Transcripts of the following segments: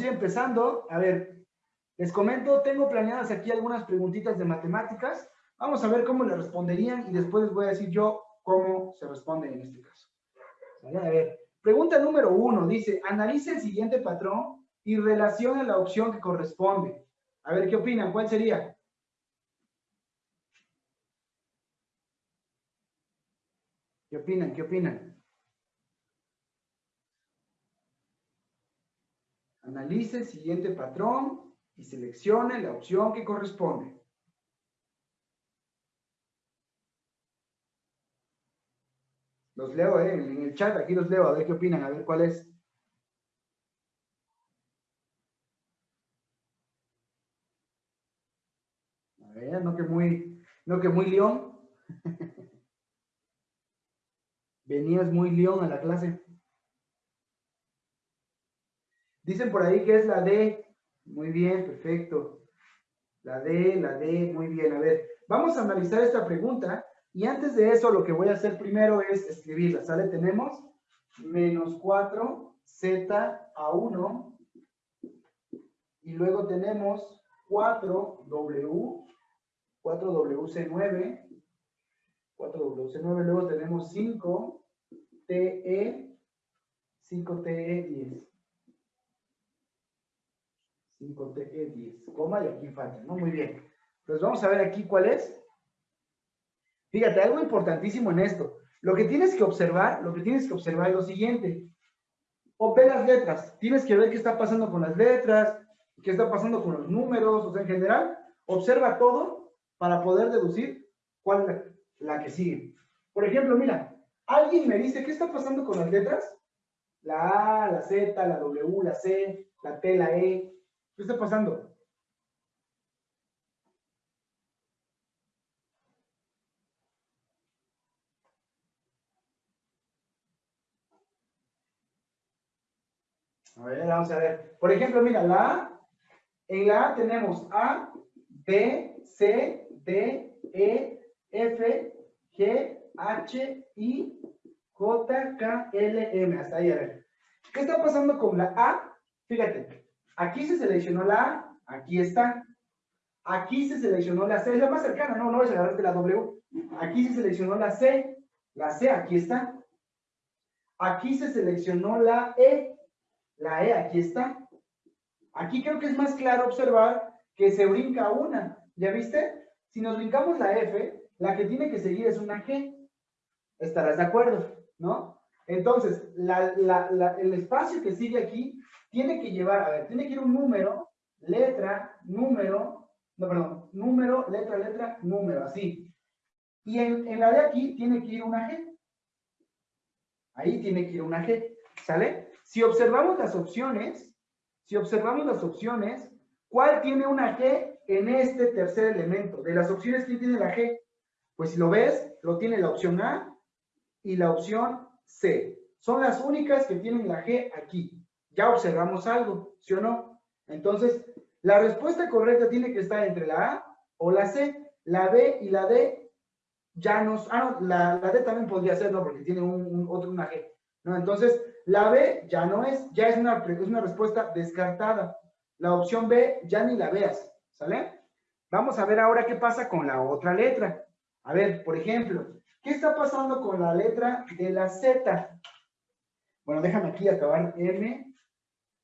ir empezando. A ver, les comento, tengo planeadas aquí algunas preguntitas de matemáticas. Vamos a ver cómo le responderían y después les voy a decir yo cómo se responde en este caso. A ver, pregunta número uno, dice, analice el siguiente patrón y relacione la opción que corresponde. A ver, ¿qué opinan? ¿Cuál sería? ¿Qué opinan? ¿Qué opinan? Analice el siguiente patrón y seleccione la opción que corresponde. Los leo eh, en el chat, aquí los leo, a ver qué opinan, a ver cuál es. A ver, no que muy, no que muy león. Venías muy león a la clase. Dicen por ahí que es la D. Muy bien, perfecto. La D, la D, muy bien. A ver, vamos a analizar esta pregunta. Y antes de eso, lo que voy a hacer primero es escribirla, ¿sale? Tenemos menos 4z a 1. Y luego tenemos 4w, 4wc9. 4wc9, luego tenemos 5te, 5te10. 5, 10, eh, coma, y aquí falta, ¿no? Muy bien. Entonces vamos a ver aquí cuál es. Fíjate, algo importantísimo en esto. Lo que tienes que observar, lo que tienes que observar es lo siguiente. O ve las letras. Tienes que ver qué está pasando con las letras, qué está pasando con los números, o sea, en general, observa todo para poder deducir cuál es la que sigue. Por ejemplo, mira, alguien me dice, ¿qué está pasando con las letras? La A, la Z, la W, la C, la T, la E, ¿Qué está pasando? A ver, vamos a ver. Por ejemplo, mira, la A, en la A tenemos A, B, C, D, E, F, G, H, I, J, K, L, M. Hasta ahí, a ver. ¿Qué está pasando con la A? Fíjate, aquí se seleccionó la A, aquí está. Aquí se seleccionó la C, es la más cercana, no, no es la de la W. Aquí se seleccionó la C, la C, aquí está. Aquí se seleccionó la E, la E aquí está. Aquí creo que es más claro observar que se brinca una. ¿Ya viste? Si nos brincamos la F, la que tiene que seguir es una G. Estarás de acuerdo, ¿no? Entonces, el espacio que sigue aquí tiene que llevar, a ver, tiene que ir un número, letra, número, no, perdón, número, letra, letra, número, así. Y en, en la de aquí tiene que ir una G. Ahí tiene que ir una G, ¿sale? Si observamos las opciones, si observamos las opciones, ¿cuál tiene una G en este tercer elemento? De las opciones, ¿quién tiene la G? Pues si lo ves, lo tiene la opción A y la opción C. Son las únicas que tienen la G aquí. Ya observamos algo, ¿sí o no? Entonces, la respuesta correcta tiene que estar entre la A o la C. La B y la D ya nos... Ah, no, la, D también podría ser, ¿no? Porque tiene un, otro, una G. ¿no? Entonces, la B ya no es, ya es una, es una respuesta descartada. La opción B ya ni la veas, ¿sale? Vamos a ver ahora qué pasa con la otra letra. A ver, por ejemplo, ¿qué está pasando con la letra de la Z? Bueno, déjame aquí acabar M,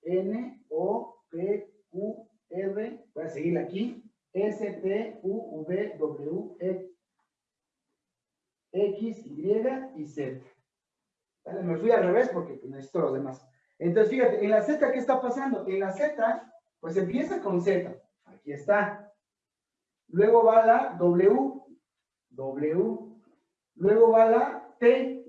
N, O, P, Q, R, voy a seguir aquí, S, T, U, V, W, E, X, Y y Z. Me fui al revés porque necesito los demás. Entonces, fíjate, en la Z, ¿qué está pasando? En la Z, pues empieza con Z. Aquí está. Luego va la W. W. Luego va la T.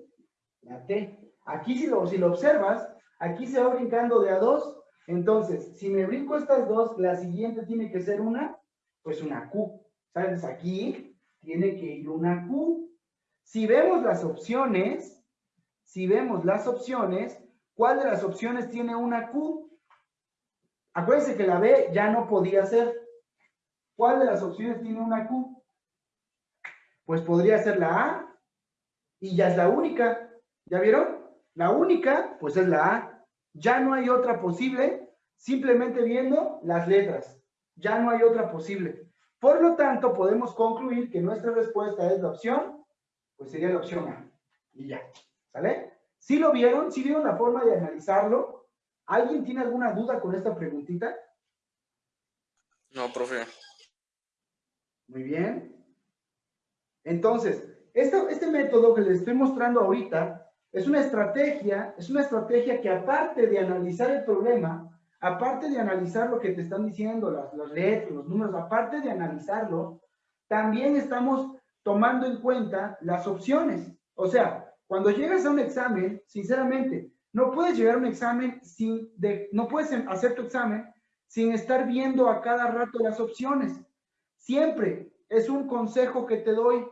La T. Aquí si lo, si lo observas, aquí se va brincando de a dos. Entonces, si me brinco estas dos, la siguiente tiene que ser una, pues una Q. ¿Sabes? Aquí tiene que ir una Q. Si vemos las opciones, si vemos las opciones, ¿cuál de las opciones tiene una Q? Acuérdense que la B ya no podía ser. ¿Cuál de las opciones tiene una Q? Pues podría ser la A y ya es la única. ¿Ya vieron? La única, pues es la A. Ya no hay otra posible simplemente viendo las letras. Ya no hay otra posible. Por lo tanto, podemos concluir que nuestra respuesta es la opción, pues sería la opción A. Y ya, ¿sale? ¿Sí lo vieron? ¿Sí vieron la forma de analizarlo? ¿Alguien tiene alguna duda con esta preguntita? No, profe. Muy bien. Entonces, este, este método que les estoy mostrando ahorita es una estrategia, es una estrategia que aparte de analizar el problema, aparte de analizar lo que te están diciendo, las, las letras, los números, aparte de analizarlo, también estamos tomando en cuenta las opciones. O sea, cuando llegas a un examen, sinceramente, no puedes llegar a un examen sin, de, no puedes hacer tu examen sin estar viendo a cada rato las opciones. Siempre es un consejo que te doy.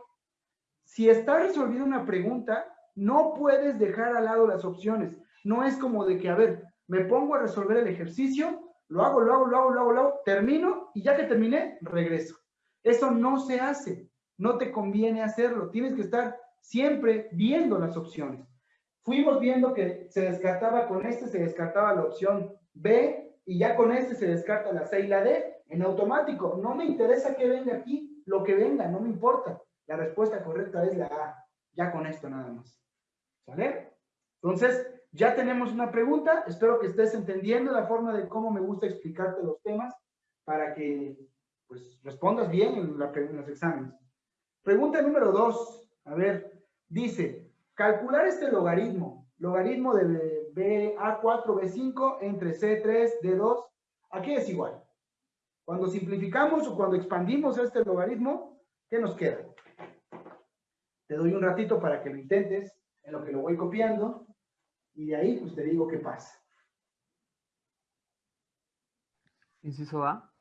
Si estás resolviendo una pregunta, no puedes dejar al lado las opciones. No es como de que, a ver, me pongo a resolver el ejercicio, lo hago, lo hago, lo hago, lo hago, lo hago, termino y ya que terminé, regreso. Eso no se hace, no te conviene hacerlo, tienes que estar siempre viendo las opciones. Fuimos viendo que se descartaba con este, se descartaba la opción B y ya con este se descarta la C y la D en automático. No me interesa que venga aquí, lo que venga, no me importa. La respuesta correcta es la A, ya con esto nada más. ¿Sale? Entonces, ya tenemos una pregunta, espero que estés entendiendo la forma de cómo me gusta explicarte los temas para que pues, respondas bien en, los exámenes. Pregunta número dos, a ver, dice, calcular este logaritmo, logaritmo de BA4, B5 entre C3, D2, aquí es igual. Cuando simplificamos o cuando expandimos este logaritmo, ¿qué nos queda? Te doy un ratito para que lo intentes, en lo que lo voy copiando. Y de ahí, pues te digo qué pasa. Inciso A.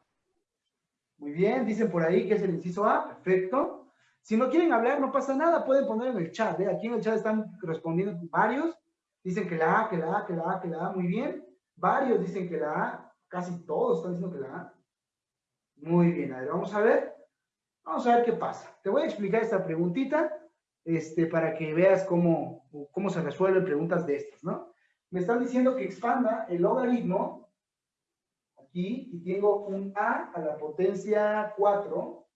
Muy bien, dicen por ahí que es el inciso A, perfecto. Si no quieren hablar, no pasa nada, pueden poner en el chat. ¿eh? Aquí en el chat están respondiendo varios. Dicen que la A, que la A, que la A, que la A, muy bien. Varios dicen que la A, casi todos están diciendo que la A. Muy bien, a ver, vamos a ver. Vamos a ver qué pasa. Te voy a explicar esta preguntita este, para que veas cómo, cómo se resuelven preguntas de estas, ¿no? Me están diciendo que expanda el logaritmo aquí y tengo un a a la potencia 4,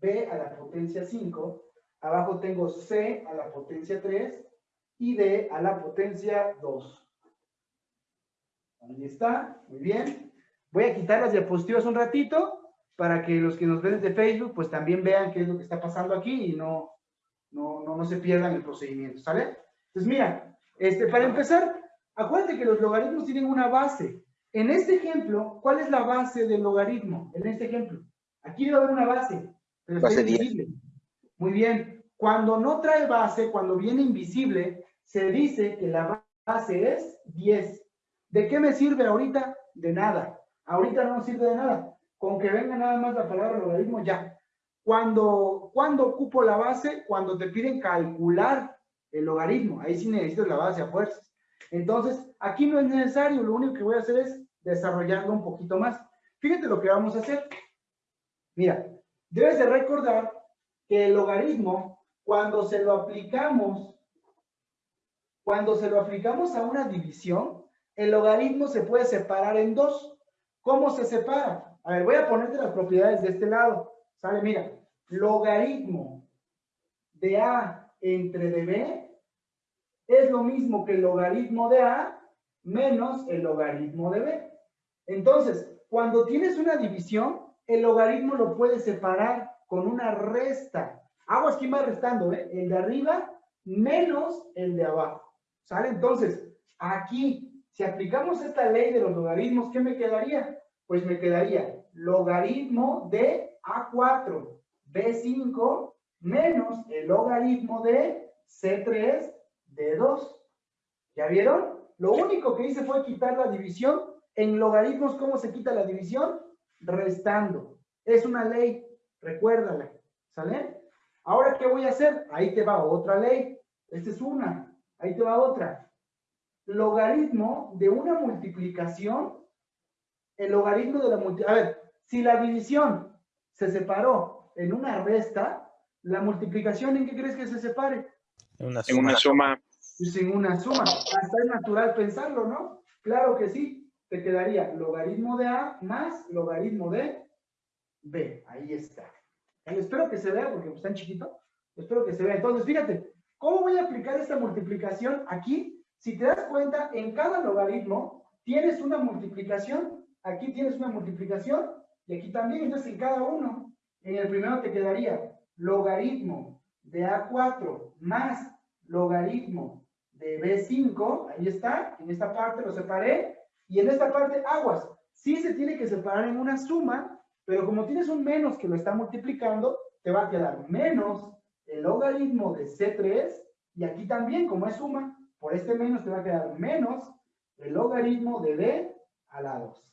b a la potencia 5, abajo tengo c a la potencia 3 y d a la potencia 2. Ahí está, muy bien. Voy a quitar las diapositivas un ratito para que los que nos ven desde Facebook pues también vean qué es lo que está pasando aquí y no, no, no, no se pierdan el procedimiento, ¿sale? Entonces, mira, este, para empezar, acuérdate que los logaritmos tienen una base. En este ejemplo, ¿cuál es la base del logaritmo? En este ejemplo. Aquí debe haber una base, pero base está invisible. Muy bien. Cuando no trae base, cuando viene invisible, se dice que la base es 10. ¿De qué me sirve ahorita? De nada. Ahorita no sirve de nada. Con que venga nada más la palabra logaritmo, ya. Cuando, cuando ocupo la base, cuando te piden calcular el logaritmo, ahí sí necesitas la base a fuerzas. Entonces, aquí no es necesario, lo único que voy a hacer es desarrollarlo un poquito más. Fíjate lo que vamos a hacer. Mira, debes de recordar que el logaritmo, cuando se lo aplicamos, cuando se lo aplicamos a una división, el logaritmo se puede separar en dos. ¿Cómo se separa? A ver, voy a ponerte las propiedades de este lado. ¿Sale? Mira, logaritmo de A entre de B es lo mismo que el logaritmo de A menos el logaritmo de B. Entonces, cuando tienes una división, el logaritmo lo puedes separar con una resta. Aguas, ¿quién va restando? Eh? El de arriba menos el de abajo. ¿Sale? Entonces, aquí, si aplicamos esta ley de los logaritmos, ¿qué me quedaría? Pues me quedaría logaritmo de a4, B5 menos el logaritmo de C3 de 2. ¿Ya vieron? Lo único que hice fue quitar la división. En logaritmos, ¿cómo se quita la división? Restando. Es una ley, recuérdala. ¿Sale? Ahora, ¿qué voy a hacer? Ahí te va otra ley. Esta es una. Ahí te va otra. Logaritmo de una multiplicación. El logaritmo de la multiplicación. A ver, si la división se separó en una resta, la multiplicación, ¿en qué crees que se separe? En una suma. En una suma. Pues en una suma. Hasta es natural pensarlo, ¿no? Claro que sí. te quedaría logaritmo de A más logaritmo de B. Ahí está. Espero que se vea porque está en chiquito. Espero que se vea. Entonces, fíjate, ¿cómo voy a aplicar esta multiplicación aquí? Si te das cuenta, en cada logaritmo tienes una multiplicación. Aquí tienes una multiplicación y aquí también. Entonces, en cada uno, en el primero te quedaría logaritmo de A4 más logaritmo de B5. Ahí está. En esta parte lo separé. Y en esta parte, aguas. Sí se tiene que separar en una suma, pero como tienes un menos que lo está multiplicando, te va a quedar menos el logaritmo de C3, y aquí también, como es suma, por este menos te va a quedar menos el logaritmo de D a la 2.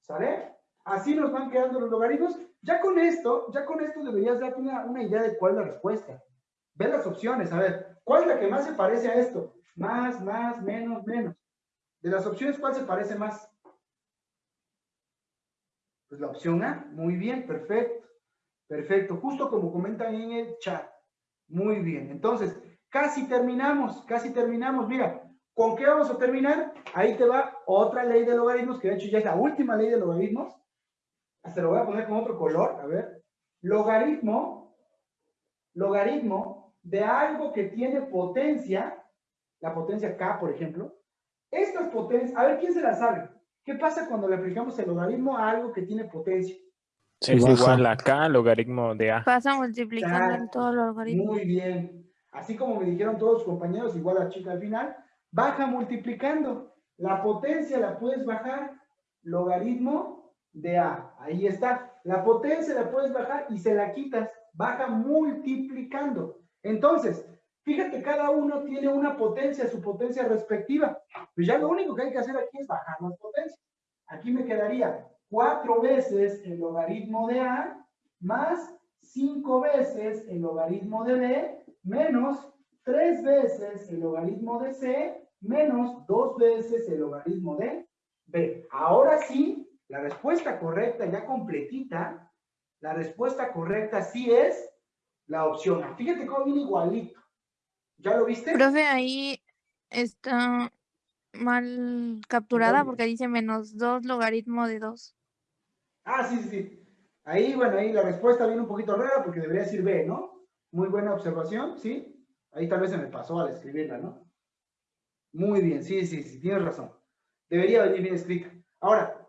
¿Sale? Así nos van quedando los logaritmos. Ya con esto, ya con esto deberías darte una, idea de cuál es la respuesta. Ve las opciones, a ver, ¿cuál es la que más se parece a esto? Más, más, menos, menos. De las opciones, ¿cuál se parece más? Pues la opción A. Muy bien, perfecto. Perfecto, justo como comentan en el chat. Muy bien, entonces, casi terminamos, casi terminamos. Mira, ¿con qué vamos a terminar? Ahí te va otra ley de logaritmos, que de hecho ya es la última ley de logaritmos. Hasta lo voy a poner con otro color, a ver. Logaritmo, logaritmo de algo que tiene potencia, la potencia k, por ejemplo. Estas potencias, a ver, ¿quién se la sabe? ¿Qué pasa cuando le aplicamos el logaritmo a algo que tiene potencia? es igual a k logaritmo de a. Pasa multiplicando en todos los logaritmos. Muy bien. Así como me dijeron todos los compañeros, igual a chica al final, baja multiplicando. La potencia la puedes bajar, logaritmo de a. Ahí está. La potencia la puedes bajar y se la quitas. Baja multiplicando. Entonces, fíjate, cada uno tiene una potencia, su potencia respectiva. Pues ya lo único que hay que hacer aquí es bajar las potencias. Aquí me quedaría cuatro veces el logaritmo de A más cinco veces el logaritmo de B menos tres veces el logaritmo de C menos dos veces el logaritmo de B. Ahora sí, la respuesta correcta ya completita, la respuesta correcta sí es la opción A. Fíjate cómo viene igualito. ¿Ya lo viste? Profe, ahí está mal capturada porque dice menos dos logaritmo de dos. Ah, sí, sí, sí. Ahí, bueno, ahí la respuesta viene un poquito rara porque debería decir B, ¿no? Muy buena observación, ¿sí? Ahí tal vez se me pasó al escribirla, ¿no? Muy bien, sí, sí, sí, tienes razón. Debería venir bien escrita. Ahora,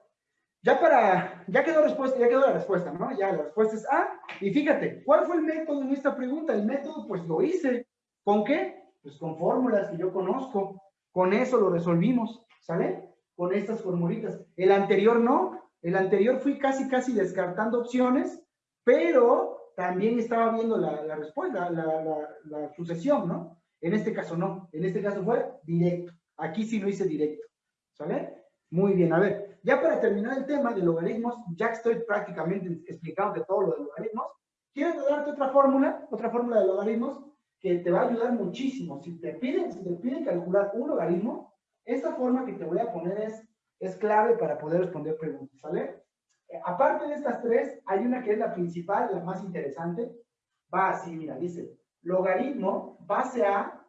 ya para, ya quedó respuesta, ya quedó la respuesta, ¿no? Ya la respuesta es A. Y fíjate, ¿cuál fue el método en esta pregunta? El método, pues lo hice. ¿Con qué? Pues con fórmulas que yo conozco. Con eso lo resolvimos, ¿sale? Con estas formulitas. El anterior no, el anterior fui casi, casi descartando opciones, pero también estaba viendo la, respuesta, la, sucesión, ¿no? En este caso no, en este caso fue directo. Aquí sí lo hice directo, ¿sale? Muy bien, a ver, ya para terminar el tema de logaritmos, ya estoy prácticamente explicando todo lo de logaritmos, quiero darte otra fórmula, otra fórmula de logaritmos que te va a ayudar muchísimo. Si te piden, si te piden calcular un logaritmo, esta forma que te voy a poner es es clave para poder responder preguntas, ¿sale? Eh, aparte de estas tres, hay una que es la principal, la más interesante. Va así, mira, dice, logaritmo base a,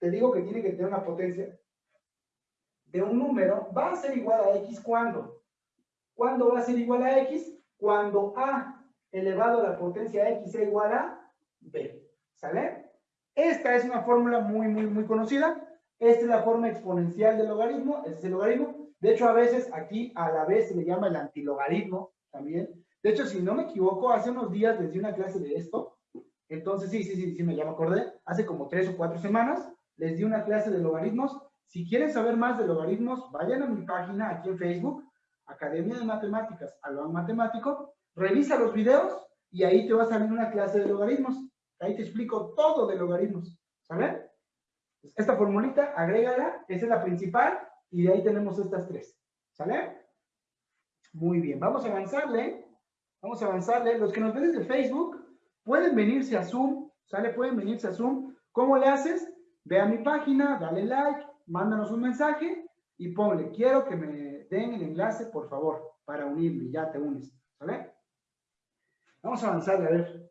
te digo que tiene que tener una potencia de un número, va a ser igual a x cuando. ¿Cuándo va a ser igual a x? Cuando a elevado a la potencia x sea igual a b. ¿Sale? Esta es una fórmula muy, muy, muy conocida. Esta es la forma exponencial del logaritmo, este es el logaritmo. De hecho, a veces aquí a la vez se le llama el antilogaritmo también. De hecho, si no me equivoco, hace unos días les di una clase de esto. Entonces, sí, sí, sí, sí, me llamo acordé. Hace como tres o cuatro semanas les di una clase de logaritmos. Si quieren saber más de logaritmos, vayan a mi página aquí en Facebook, Academia de Matemáticas, Alban Matemático. Revisa los videos y ahí te va a salir una clase de logaritmos. Ahí te explico todo de logaritmos. ¿Sabes? Esta formulita, agrégala, esa es la principal, y de ahí tenemos estas tres. ¿Sale? Muy bien, vamos a avanzarle. Vamos a avanzarle. Los que nos ven desde Facebook, pueden venirse a Zoom, ¿sale? Pueden venirse a Zoom. ¿Cómo le haces? Ve a mi página, dale like, mándanos un mensaje y ponle, quiero que me den el enlace, por favor, para unirme. Ya te unes, ¿sale? Vamos a avanzarle, a ver.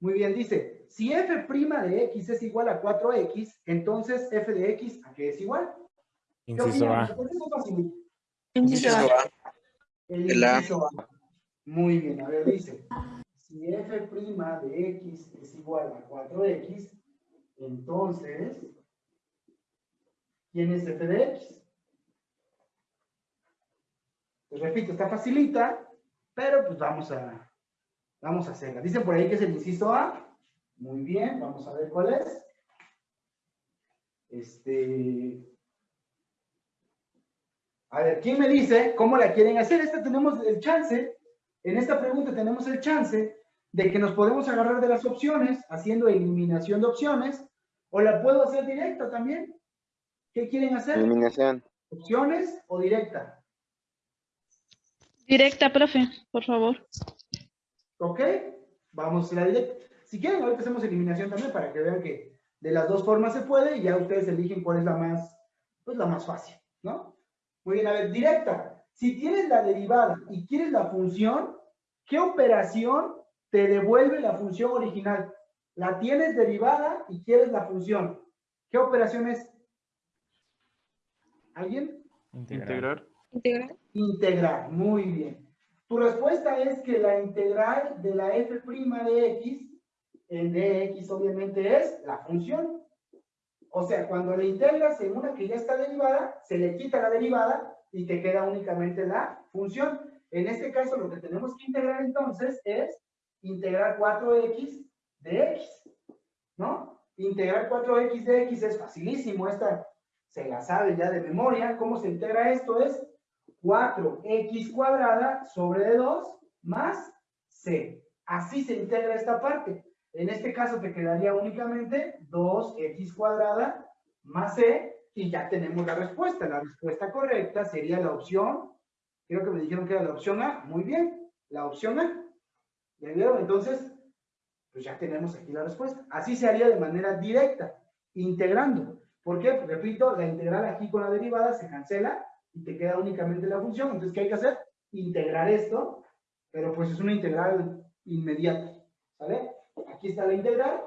Muy bien, dice, si f' de x es igual a 4x, entonces f de x, ¿a qué es igual? ¿Qué Inciso? A. Inciso A. El inciso A. Muy bien, a ver, dice, si f' de x es igual a 4x, entonces, ¿quién es f de x? Pues repito, está facilita, pero pues vamos a, vamos a hacerla. Dicen por ahí que es el inciso A. Muy bien, vamos a ver cuál es. Este, a ver, ¿quién me dice cómo la quieren hacer? Esta tenemos el chance, en esta pregunta tenemos el chance de que nos podemos agarrar de las opciones, haciendo eliminación de opciones, o la puedo hacer directa también. ¿Qué quieren hacer? Eliminación. ¿Opciones o directa? Directa, profe, por favor. ¿Ok? Vamos a la directa. Si quieren, ahorita hacemos eliminación también para que vean que de las dos formas se puede y ya ustedes eligen cuál es la más, pues la más fácil, ¿no? Muy bien, a ver, directa. Si tienes la derivada y quieres la función, ¿qué operación te devuelve la función original? La tienes derivada y quieres la función. ¿Qué operación es? ¿Alguien? Integrar. Integral. Integrar, muy bien. Tu respuesta es que la integral de la f' de x, en dx obviamente es la función. O sea, cuando le integras en una que ya está derivada, se le quita la derivada y te queda únicamente la función. En este caso, lo que tenemos que integrar entonces es integrar 4x de x, ¿no? Integrar 4x de x es facilísimo, esta se la sabe ya de memoria. ¿Cómo se integra esto? Es 4x cuadrada sobre 2 más c. Así se integra esta parte. En este caso te quedaría únicamente 2x cuadrada más c y ya tenemos la respuesta. La respuesta correcta sería la opción, creo que me dijeron que era la opción A. Muy bien, la opción A. ¿Ya vieron? Entonces, pues ya tenemos aquí la respuesta. Así se haría de manera directa, integrando. ¿Por qué? Pues, repito, la integral aquí con la derivada se cancela y te queda únicamente la función. Entonces, ¿qué hay que hacer? Integrar esto, pero pues es una integral inmediata. ¿Sale? Aquí está la integral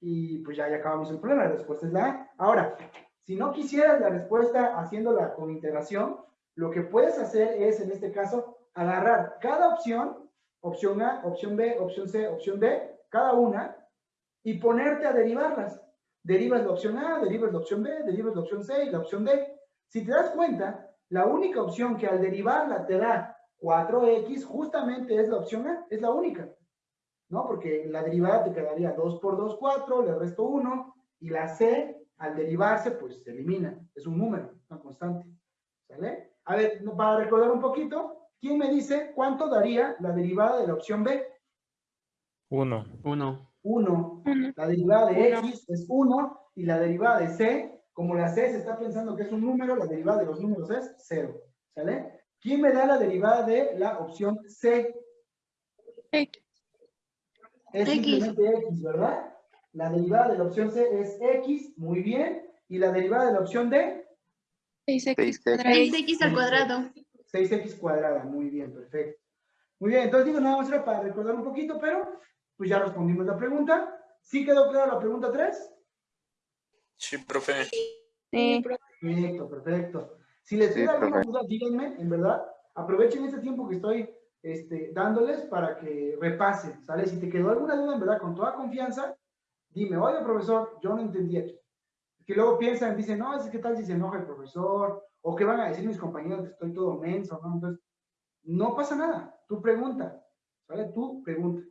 y pues ya, ya acabamos el problema. La respuesta es la A. Ahora, si no quisieras la respuesta haciéndola con integración, lo que puedes hacer es, en este caso, agarrar cada opción, opción A, opción B, opción C, opción D, cada una, y ponerte a derivarlas. Derivas la opción A, derivas la opción B, derivas la opción C y la opción D. Si te das cuenta, la única opción que al derivarla te da 4x justamente es la opción A, es la única. ¿No? Porque la derivada te quedaría 2 por 2, 4, le resto 1, y la C, al derivarse, pues se elimina. Es un número, una constante. ¿Sale? A ver, para recordar un poquito, ¿quién me dice cuánto daría la derivada de la opción B? 1. 1. 1. Uno. La derivada de Uno. x es 1 y la derivada de c, como la c se está pensando que es un número, la derivada de los números es 0. ¿Sale? ¿Quién me da la derivada de la opción c? X. Es simplemente x, ¿verdad? La derivada de la opción c es x, muy bien. ¿Y la derivada de la opción d? 6x 6x. cuadrado. 6x al cuadrado. 6x cuadrada, muy bien, perfecto. Muy bien, entonces digo, nada más era para recordar un poquito, pero pues ya respondimos la pregunta. ¿Sí quedó clara la pregunta 3? Sí, profe. Sí. Perfecto, perfecto. Si les Sí, queda alguna profe. duda, díganme, en verdad. Aprovechen este tiempo que estoy este, dándoles para que repasen, ¿sale? Si te quedó alguna duda, en verdad, con toda confianza, dime, oye, profesor, yo no entendí aquí. Que luego piensan, dicen, no, es que tal si se enoja el profesor, o que van a decir mis compañeros que estoy todo menso, ¿no? Entonces, no pasa nada. Tú pregunta, ¿sale? Tú pregunta.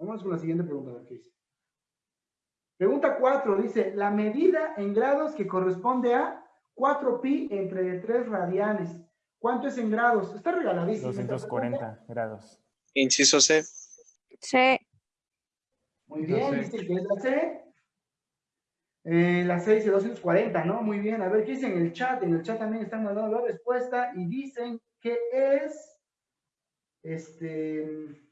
Vamos con la siguiente pregunta, a ver qué dice. Pregunta 4, dice, la medida en grados que corresponde a 4pi entre 3 radianes. ¿Cuánto es en grados? Está regaladísimo. esta pregunta. 240 grados. Inciso C. Sí. Muy bien, C. dice que es la C. Eh, la C dice 240, ¿no? Muy bien. A ver, ¿qué dice en el chat? En el chat también están mandando la respuesta y dicen que es, este,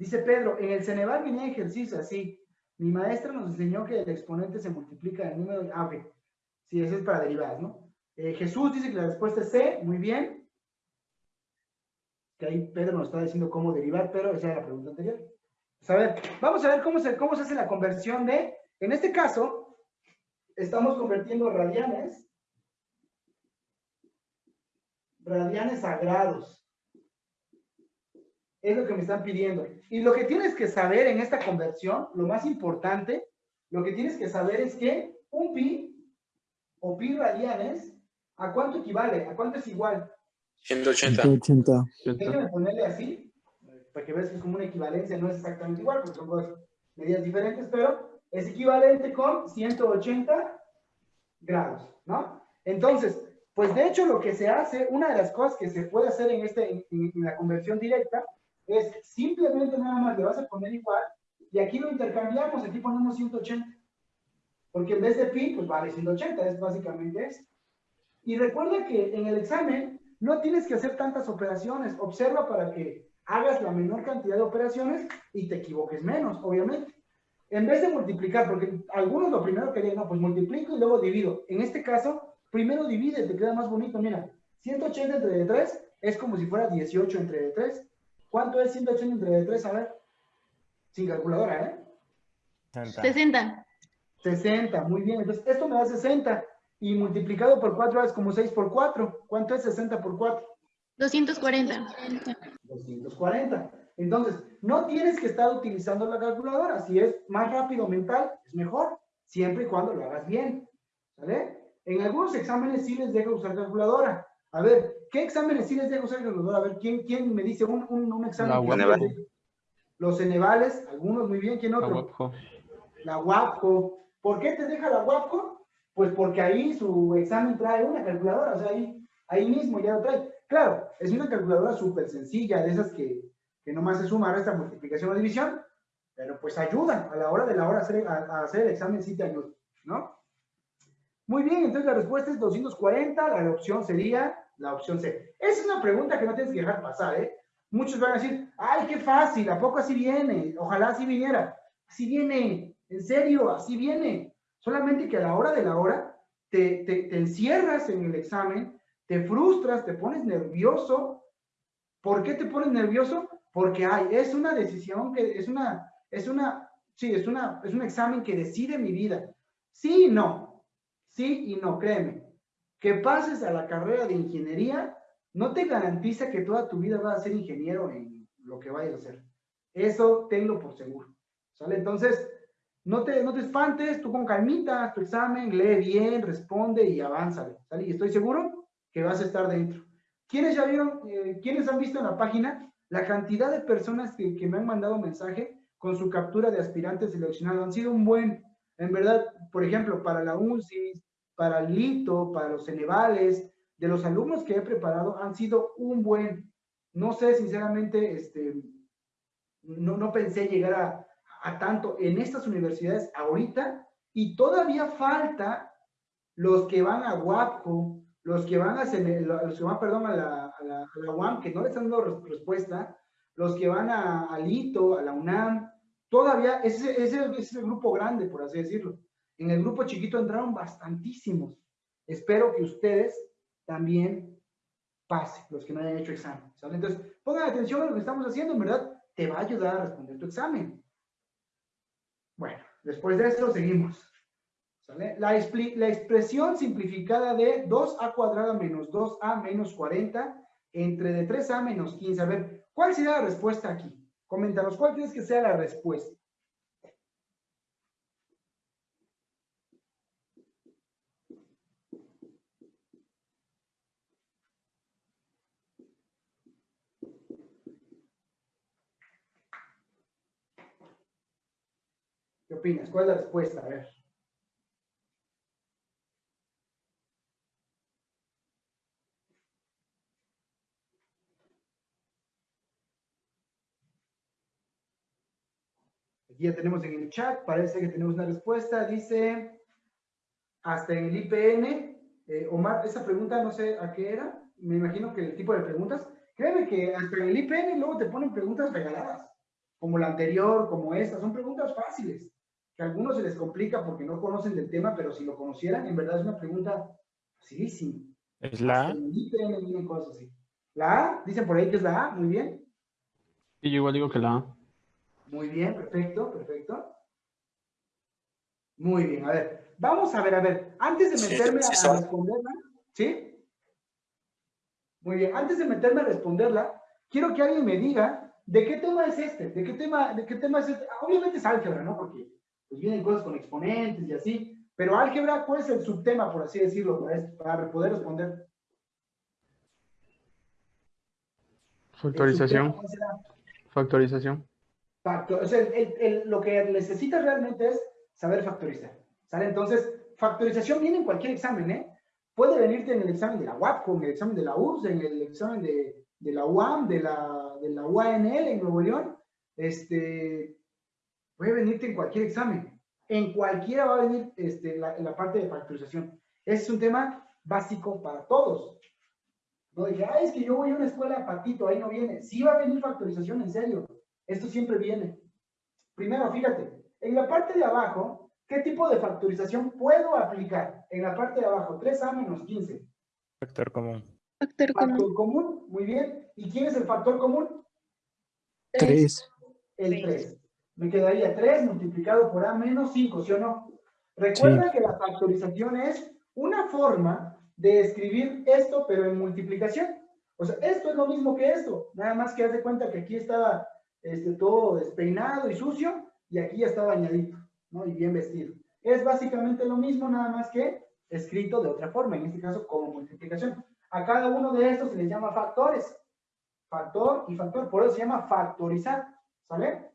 dice Pedro, en el Ceneval venía ejercicio así. Mi maestra nos enseñó que el exponente se multiplica en número, de- ah. Sí, ese es para derivadas, ¿no? Eh, Jesús dice que la respuesta es C, muy bien. Que ahí Pedro nos está diciendo cómo derivar, pero esa era la pregunta anterior. Pues a ver, vamos a ver cómo se, cómo se hace la conversión de, en este caso, estamos convirtiendo radianes, radianes a grados. Es lo que me están pidiendo. Y lo que tienes que saber en esta conversión, lo más importante, lo que tienes que saber es que un pi o pi radianes, ¿a cuánto equivale? ¿A cuánto es igual? 180. 180. Déjame ponerle así, para que veas que es como una equivalencia, no es exactamente igual, porque son dos medidas diferentes, pero es equivalente con 180 grados, ¿no? Entonces, pues de hecho lo que se hace, una de las cosas que se puede hacer en, este, en, en la conversión directa, es simplemente nada más le vas a poner igual, y aquí lo intercambiamos, aquí ponemos 180, porque en vez de pi, pues vale 180, es básicamente eso. Y recuerda que en el examen no tienes que hacer tantas operaciones. Observa para que hagas la menor cantidad de operaciones y te equivoques menos, obviamente. En vez de multiplicar, porque algunos lo primero querían, no, pues multiplico y luego divido. En este caso, primero divide, te queda más bonito. Mira, 180 entre 3 es como si fuera 18 entre 3. ¿Cuánto es 180 entre 3? A ver. Sin calculadora, ¿eh? 60. 60. 60, muy bien. Entonces, esto me da 60. Y multiplicado por 4 es como 6 por 4. ¿Cuánto es 60 por 4? 240. 240. Entonces, no tienes que estar utilizando la calculadora. Si es más rápido mental, es mejor, siempre y cuando lo hagas bien. ¿Sale? En algunos exámenes sí les deja usar calculadora. A ver, ¿qué exámenes sí les usar calculadora? A ver, ¿quién, quién me dice un, un, un examen? La? Los Cenevales, algunos muy bien. ¿Quién La otro? UAPJO. La WAPCO. ¿Por qué te deja la WAPCO? Pues porque ahí su examen trae una calculadora, o sea, ahí, ahí mismo ya lo trae. Claro, es una calculadora súper sencilla, de esas que, que nomás se suma, resta, multiplicación o división, pero pues ayudan, a la hora de la hora hacer, a, a hacer el examen sí te ayuda, ¿no? Muy bien, entonces la respuesta es 240, la opción sería la opción C. Es una pregunta que no tienes que dejar pasar, ¿eh? Muchos van a decir, ay, qué fácil, ¿a poco así viene? Ojalá así viniera. Así viene, en serio, así viene. Solamente que a la hora de la hora te, te, te encierras en el examen, te frustras, te pones nervioso. ¿Por qué te pones nervioso? Porque ay, es una decisión que es una, es una, sí, es una, es un examen que decide mi vida. Sí y no, sí y no, créeme. Que pases a la carrera de ingeniería no te garantiza que toda tu vida vas a ser ingeniero en lo que vayas a hacer. Eso tenlo por seguro. ¿Sale? Entonces, no te, no te espantes, tú con calmita, tu examen, lee bien, responde y avanza. ¿Sale? Y estoy seguro que vas a estar dentro. ¿Quiénes ya vieron, eh, quiénes han visto en la página la cantidad de personas que, que me han mandado mensaje con su captura de aspirantes seleccionados? Han sido un buen, en verdad, por ejemplo, para la UNCIS, para el LITO, para los Cenevales, de los alumnos que he preparado, han sido un buen, no sé, sinceramente, este, no, no pensé llegar a, a tanto en estas universidades ahorita y todavía falta los que van a WAPCO, los que van a, los que van, perdón, a la, a la, a UAM, que no les han dado res- respuesta, los que van a, al ITO, a la UNAM, todavía, ese, ese, ese es el grupo grande, por así decirlo. En el grupo chiquito entraron bastantísimos. Espero que ustedes también pasen, los que no hayan hecho examen. Entonces, pongan atención a lo que estamos haciendo, en verdad, te va a ayudar a responder tu examen. Bueno, después de esto seguimos. La, la expresión simplificada de 2a cuadrada menos 2a menos 40 entre de 3a menos 15. A ver, ¿cuál sería la respuesta aquí? Coméntanos, ¿cuál crees que sea la respuesta? ¿Qué opinas? ¿Cuál es la respuesta? A ver. Aquí ya tenemos en el chat, parece que tenemos una respuesta. Dice, hasta en el IPN, eh, Omar, esa pregunta no sé a qué era, me imagino que el tipo de preguntas. Créeme que hasta en el IPN luego te ponen preguntas regaladas, como la anterior, como esta, son preguntas fáciles, que a algunos se les complica porque no conocen del tema, pero si lo conocieran, en verdad es una pregunta facilísima. ¿Es la A? Cosas así. La A, dicen por ahí que es la A, muy bien. Y yo igual digo que la A. Muy bien, perfecto, perfecto. Muy bien, a ver. Vamos a ver, a ver. Antes de meterme sí a, responderla, ¿sí? Muy bien, antes de meterme a responderla, quiero que alguien me diga de qué tema es este, de qué tema, de qué tema es este. Obviamente es álgebra, ¿no? Porque pues vienen cosas con exponentes y así, pero álgebra, ¿cuál es el subtema, por así decirlo, para, esto- para poder responder? Factorización. subtema. Factorización. Factor, o sea, el- el- el- lo que necesitas realmente es saber factorizar. ¿Sale? Entonces, factorización viene en cualquier examen, ¿eh? Puede venirte en el examen de la UAPCO, en el examen de la URSS, en el examen de, de la UAM, de la, de la UANL en Nuevo León. Este, puede venirte en cualquier examen. En cualquiera va a venir este, la, la parte de factorización. Ese es un tema básico para todos. No dije, ah, es que yo voy a una escuela patito, ahí no viene. Sí va a venir factorización, en serio. Esto siempre viene. Primero, fíjate, en la parte de abajo, ¿qué tipo de factorización puedo aplicar? En la parte de abajo, 3a menos 15. Factor común. Factor común. Factor común, muy bien. ¿Y quién es el factor común? Tres. El 3. Me quedaría 3 multiplicado por a menos 5, ¿sí o no? Recuerda que la factorización es una forma de escribir esto, pero en multiplicación. O sea, esto es lo mismo que esto. Nada más que haz de cuenta que aquí estaba este, todo despeinado y sucio, y aquí ya está bañadito, ¿no? Y bien vestido. Es básicamente lo mismo, nada más que escrito de otra forma, en este caso como multiplicación. A cada uno de estos se les llama factores. Factor y factor, por eso se llama factorizar, ¿sale?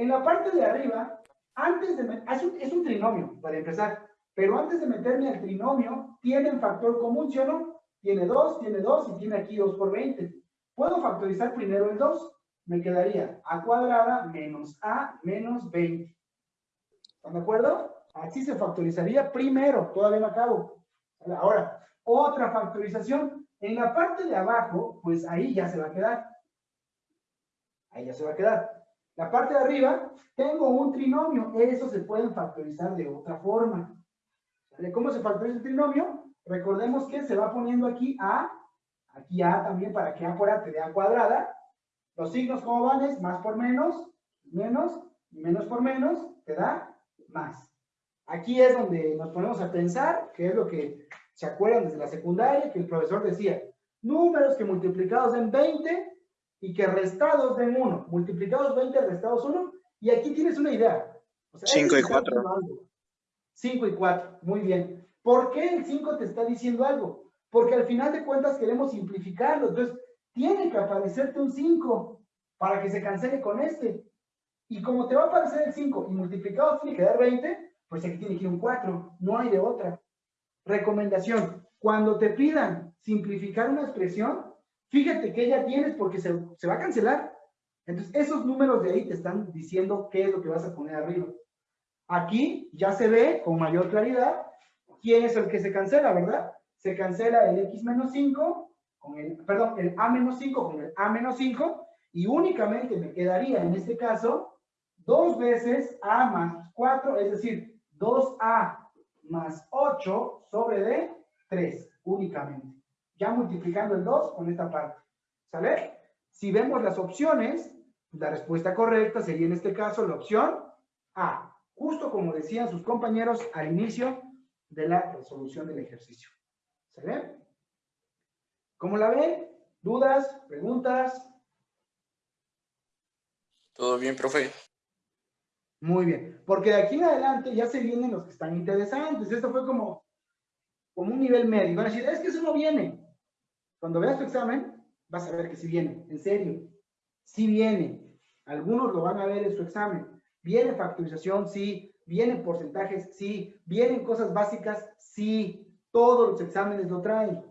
En la parte de arriba, antes de... Es un, es un trinomio, para empezar, pero antes de meterme al trinomio, tienen factor común, ¿sí o no? Tiene 2, tiene 2 y tiene aquí 2 por 20. Puedo factorizar primero el 2. Me quedaría a cuadrada menos a menos 20. ¿Están de acuerdo? Así se factorizaría primero, todavía no acabo. Ahora, otra factorización. En la parte de abajo, pues ahí ya se va a quedar. Ahí ya se va a quedar. La parte de arriba, tengo un trinomio. Eso se pueden factorizar de otra forma. ¿Sale? ¿Cómo se factoriza el trinomio? Recordemos que se va poniendo aquí A, aquí A también para que A te dé A cuadrada. Los signos, ¿cómo van? Es más por menos, menos, y menos por menos, te da más. Aquí es donde nos ponemos a pensar, que es lo que se acuerdan desde la secundaria, que el profesor decía, números que multiplicados en 20 y que restados den 1. Multiplicados 20, restados 1. Y aquí tienes una idea. O sea, Cinco y te está cuatro. diciendo algo. 5 y 4, muy bien. ¿Por qué el 5 te está diciendo algo? Porque al final de cuentas queremos simplificarlo. Entonces, tiene que aparecerte un 5 para que se cancele con este. Y como te va a aparecer el 5 y multiplicado tiene que dar 20, pues aquí tiene que ir un 4. No hay de otra. Recomendación. Cuando te pidan simplificar una expresión, fíjate que ya tienes porque se, se va a cancelar. Entonces, esos números de ahí te están diciendo qué es lo que vas a poner arriba. Aquí ya se ve con mayor claridad quién es el que se cancela, ¿verdad? Se cancela el x menos 5 con el, perdón, el a menos 5 con el a menos 5 y únicamente me quedaría en este caso dos veces a más 4, es decir, 2a más 8 sobre de 3 únicamente. Ya multiplicando el 2 con esta parte. ¿Sale? Si vemos las opciones, la respuesta correcta sería en este caso la opción A, justo como decían sus compañeros al inicio de la resolución del ejercicio. ¿Sale? ¿Cómo la ven? ¿Dudas? ¿Preguntas? Todo bien, profe. Muy bien, porque de aquí en adelante ya se vienen los que están interesantes. Esto fue como, como un nivel medio. Van a decir, es que eso no viene. Cuando veas tu examen, vas a ver que sí viene, en serio. Sí viene. Algunos lo van a ver en su examen. Viene factorización, sí. Vienen porcentajes, sí. Vienen cosas básicas, sí. Todos los exámenes lo traen.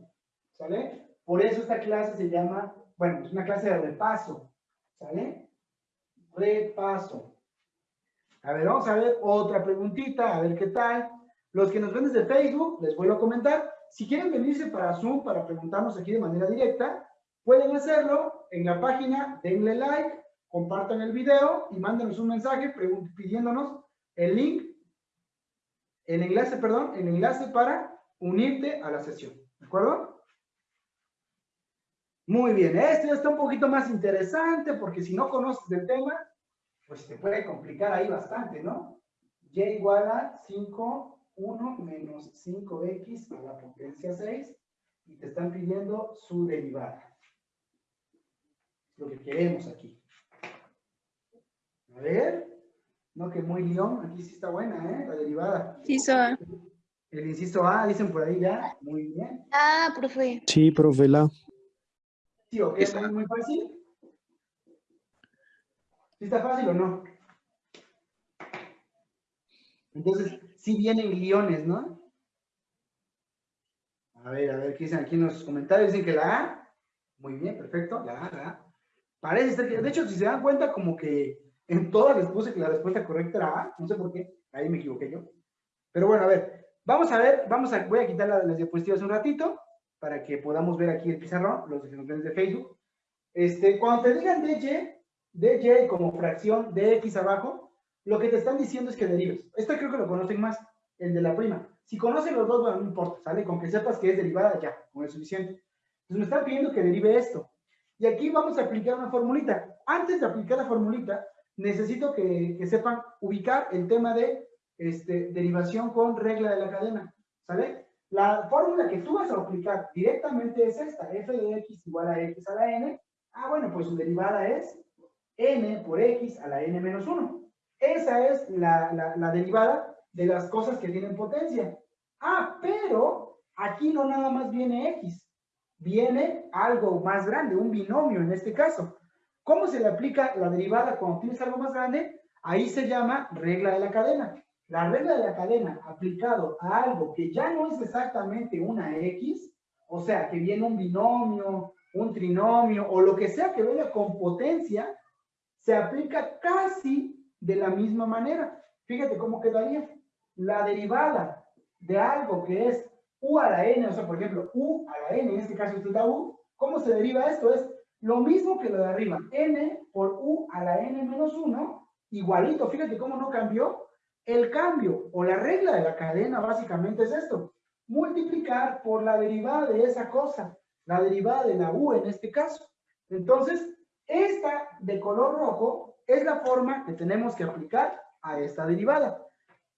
¿Sale? Por eso esta clase se llama, bueno, es una clase de repaso. ¿Sale? Repaso. A ver, vamos a ver otra preguntita, a ver qué tal. Los que nos ven desde Facebook, les vuelvo a comentar, si quieren venirse para Zoom para preguntarnos aquí de manera directa, pueden hacerlo en la página, denle like, compartan el video y mándenos un mensaje pidiéndonos el link, el enlace, perdón, el enlace para unirte a la sesión. ¿De acuerdo? Muy bien, este ya está un poquito más interesante porque si no conoces del tema, pues te puede complicar ahí bastante, ¿no? y igual a 5, 1 menos 5x a la potencia 6 y te están pidiendo su derivada. Lo que queremos aquí. A ver. No, que muy león. Aquí sí está buena, ¿eh? La derivada. Inciso A. El inciso A, dicen por ahí ya. Muy bien. Ah, profe. Sí, profe, la. Sí, ok, es muy, muy fácil. ¿Sí está fácil o no? Entonces, sí vienen guiones, ¿no? A ver, a ver, ¿qué dicen aquí en los comentarios? Dicen que la A. Muy bien, perfecto. La A, la A. Parece ser que, de hecho, si se dan cuenta, como que en todas les puse que la respuesta correcta era A. No sé por qué. Ahí me equivoqué yo. Pero bueno, a ver. Vamos a ver, vamos a, voy a quitar la- las diapositivas un ratito para que podamos ver aquí el pizarrón, los ven de Facebook. Este, cuando te digan DJ, DJ como fracción de X abajo, lo que te están diciendo es que derives. Esto creo que lo conocen más, el de la prima. Si conocen los dos, bueno, no importa, ¿sale? Con que sepas que es derivada, ya, con es suficiente. Entonces me están pidiendo que derive esto. Y aquí vamos a aplicar una formulita. Antes de aplicar la formulita, necesito que, que sepan ubicar el tema de este, derivación con regla de la cadena, ¿sale? La fórmula que tú vas a aplicar directamente es esta, f de x igual a x a la n. Ah, bueno, pues su derivada es n por x a la n menos 1. Esa es la, derivada de las cosas que tienen potencia. Ah, pero aquí no nada más viene x, viene algo más grande, un binomio en este caso. ¿Cómo se le aplica la derivada cuando tienes algo más grande? Ahí se llama regla de la cadena. La regla de la cadena aplicado a algo que ya no es exactamente una x, o sea, que viene un binomio, un trinomio o lo que sea que venga con potencia, se aplica casi de la misma manera. Fíjate cómo quedaría. La derivada de algo que es u a la n, o sea, por ejemplo, u a la n, en este caso es la u, ¿cómo se deriva esto? Es lo mismo que lo de arriba, n por u a la n menos 1, igualito, fíjate cómo no cambió. El cambio o la regla de la cadena básicamente es esto, multiplicar por la derivada de esa cosa, la derivada de la u en este caso. Entonces, esta de color rojo es la forma que tenemos que aplicar a esta derivada.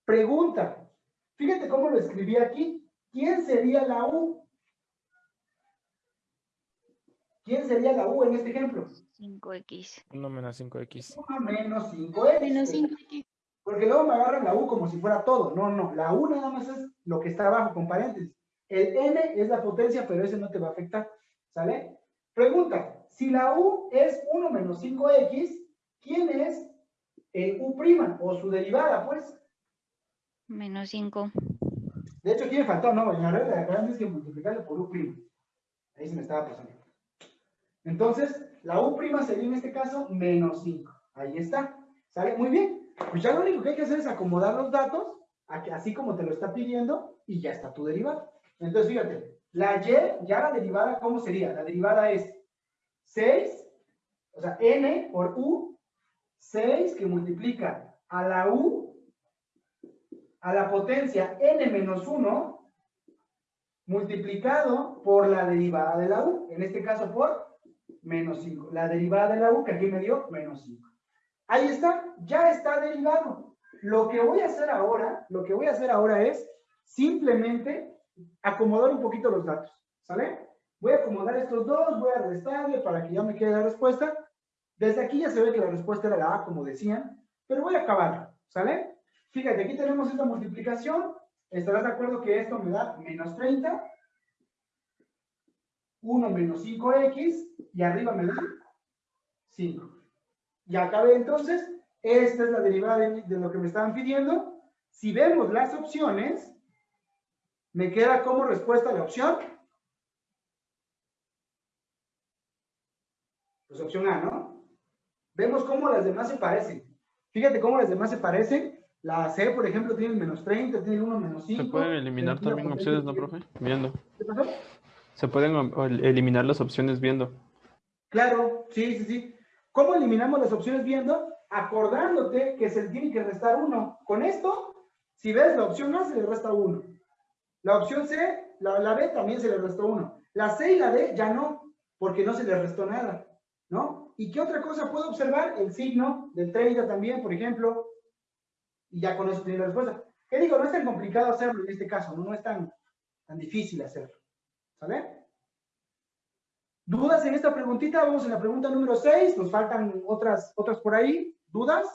Pregunta, fíjate cómo lo escribí aquí. ¿Quién sería la u? ¿Quién sería la u en este ejemplo? 5x. 1 menos 5x. 1 menos 5x. Menos 5. Porque luego me agarran la U como si fuera todo. No, no. La U nada más es lo que está abajo con paréntesis. El N es la potencia, pero ese no te va a afectar. ¿Sale? Pregunta. Si la U es 1 menos 5X, ¿quién es el U' o su derivada, pues? Menos 5. De hecho, aquí me faltó, ¿no? En la regla de acá es que multiplicarle por U'. Ahí se me estaba pasando. Entonces, la U' sería en este caso menos 5. Ahí está. ¿Sale? Muy bien. Pues ya lo único que hay que hacer es acomodar los datos, así como te lo está pidiendo, y ya está tu derivada. Entonces, fíjate, la y, ya la derivada, ¿cómo sería? La derivada es 6, o sea, n por u, 6 que multiplica a la u, a la potencia n menos 1, multiplicado por la derivada de la u, en este caso por menos 5. La derivada de la u, que aquí me dio menos 5. Ahí está, ya está derivado. Lo que voy a hacer ahora, lo que voy a hacer ahora es simplemente acomodar un poquito los datos, ¿sale? Voy a acomodar estos dos, voy a restarle para que ya me quede la respuesta. Desde aquí ya se ve que la respuesta era la A, como decían, pero voy a acabar, ¿sale? Fíjate, aquí tenemos esta multiplicación. ¿Estarás de acuerdo que esto me da menos 30? 1 menos 5x y arriba me da 5. Ya acabé entonces. Esta es la derivada de, de lo que me estaban pidiendo. Si vemos las opciones, me queda como respuesta la opción. Pues opción A, ¿no? Vemos cómo las demás se parecen. Fíjate cómo las demás se parecen. La C, por ejemplo, tiene menos 30, tiene 1 menos 5. Se pueden eliminar también opciones, ¿no, profe? Viendo. ¿Qué pasó? Se pueden eliminar las opciones viendo. Claro, sí, sí, sí. ¿Cómo eliminamos las opciones viendo? Acordándote que se tiene que restar uno. Con esto, si ves la opción A, se le resta uno. La opción C, la, la B también se le restó uno. La C y la D ya no, porque no se le restó nada, ¿no? ¿Y qué otra cosa puedo observar? El signo del 30 también, por ejemplo. y ya con eso tienes la respuesta. ¿Qué digo? No es tan complicado hacerlo en este caso, no, no es tan, tan difícil hacerlo. ¿Sale? ¿Dudas en esta preguntita? Vamos en la pregunta número 6, nos faltan otras, otras por ahí. ¿Dudas?